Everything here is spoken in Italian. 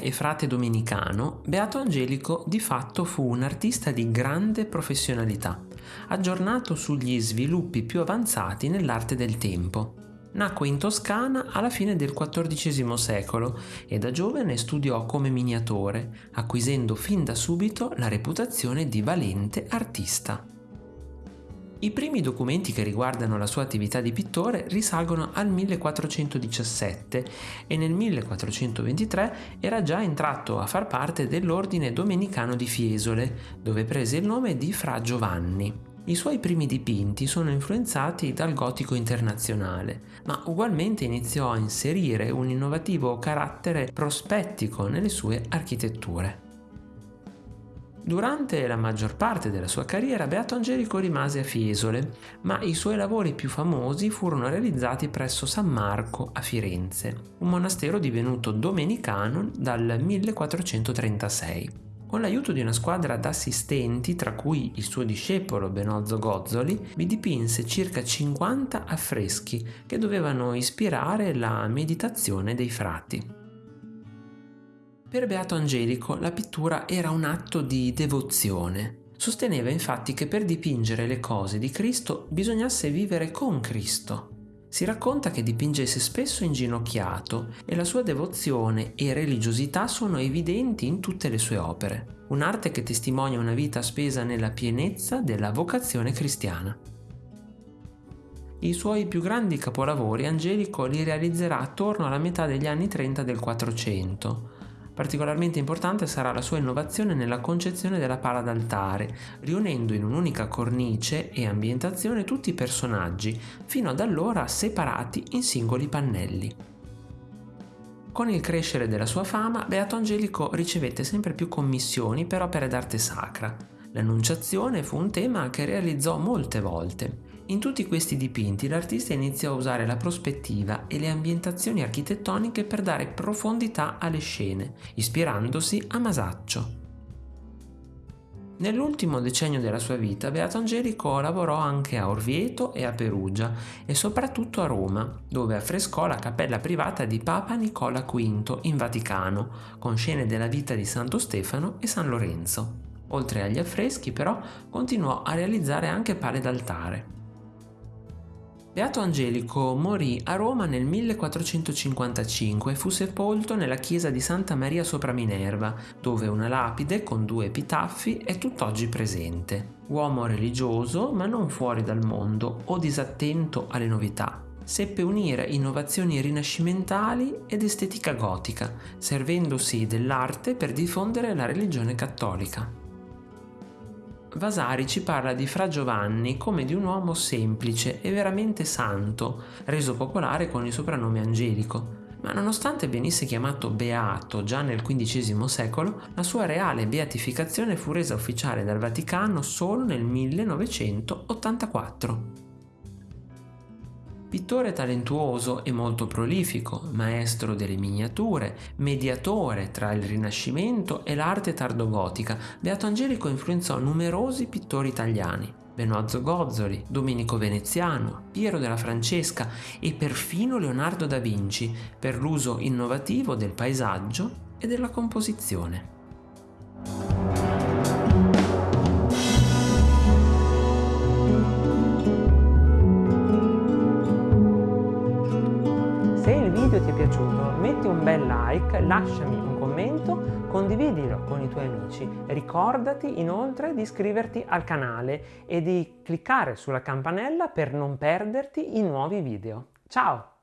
e frate domenicano, Beato Angelico di fatto fu un artista di grande professionalità, aggiornato sugli sviluppi più avanzati nell'arte del tempo. Nacque in Toscana alla fine del XIV secolo e da giovane studiò come miniatore, acquisendo fin da subito la reputazione di valente artista. I primi documenti che riguardano la sua attività di pittore risalgono al 1417 e nel 1423 era già entrato a far parte dell'ordine domenicano di Fiesole, dove prese il nome di Fra Giovanni. I suoi primi dipinti sono influenzati dal gotico internazionale, ma ugualmente iniziò a inserire un innovativo carattere prospettico nelle sue architetture. Durante la maggior parte della sua carriera Beato Angelico rimase a Fiesole, ma i suoi lavori più famosi furono realizzati presso San Marco a Firenze, un monastero divenuto domenicano dal 1436. Con l'aiuto di una squadra d'assistenti, tra cui il suo discepolo Benozzo Gozzoli, vi dipinse circa 50 affreschi che dovevano ispirare la meditazione dei frati. Per Beato Angelico la pittura era un atto di devozione. Sosteneva infatti che per dipingere le cose di Cristo bisognasse vivere con Cristo, si racconta che dipingesse spesso inginocchiato e la sua devozione e religiosità sono evidenti in tutte le sue opere, un'arte che testimonia una vita spesa nella pienezza della vocazione cristiana. I suoi più grandi capolavori Angelico li realizzerà attorno alla metà degli anni 30 del 400, Particolarmente importante sarà la sua innovazione nella concezione della pala d'altare, riunendo in un'unica cornice e ambientazione tutti i personaggi, fino ad allora separati in singoli pannelli. Con il crescere della sua fama, Beato Angelico ricevette sempre più commissioni per opere d'arte sacra. L'Annunciazione fu un tema che realizzò molte volte in tutti questi dipinti l'artista iniziò a usare la prospettiva e le ambientazioni architettoniche per dare profondità alle scene, ispirandosi a Masaccio. Nell'ultimo decennio della sua vita Beato Angelico lavorò anche a Orvieto e a Perugia e soprattutto a Roma, dove affrescò la cappella privata di Papa Nicola V in Vaticano, con scene della vita di Santo Stefano e San Lorenzo. Oltre agli affreschi però continuò a realizzare anche pale d'altare. Beato Angelico morì a Roma nel 1455 e fu sepolto nella chiesa di Santa Maria sopra Minerva, dove una lapide con due epitaffi è tutt'oggi presente. Uomo religioso, ma non fuori dal mondo o disattento alle novità. Seppe unire innovazioni rinascimentali ed estetica gotica, servendosi dell'arte per diffondere la religione cattolica. Vasari ci parla di Fra Giovanni come di un uomo semplice e veramente santo, reso popolare con il soprannome Angelico. Ma nonostante venisse chiamato Beato già nel XV secolo, la sua reale beatificazione fu resa ufficiale dal Vaticano solo nel 1984. Pittore talentuoso e molto prolifico, maestro delle miniature, mediatore tra il Rinascimento e l'arte tardogotica, Beato Angelico influenzò numerosi pittori italiani. Benozzo Gozzoli, Domenico Veneziano, Piero della Francesca e perfino Leonardo da Vinci per l'uso innovativo del paesaggio e della composizione. Piaciuto metti un bel like, lasciami un commento, condividilo con i tuoi amici. Ricordati inoltre di iscriverti al canale e di cliccare sulla campanella per non perderti i nuovi video. Ciao!